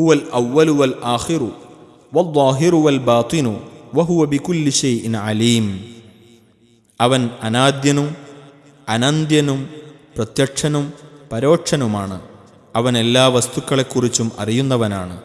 ഹുവൽ അവ്വലു വൽ ആഖിറു വദ്ദാഹിറു വൽ ബാത്തിനു വഹുവ ബികുല്ലി ഷൈഇൻ അലീം. അവൻ അനാദ്യനും അനന്ത്യനും പ്രത്യക്ഷനും പരോക്ഷനുമാണ്. അവൻ എല്ലാ വസ്തുക്കളെക്കുറിച്ചും അറിയുന്നവനാണ്.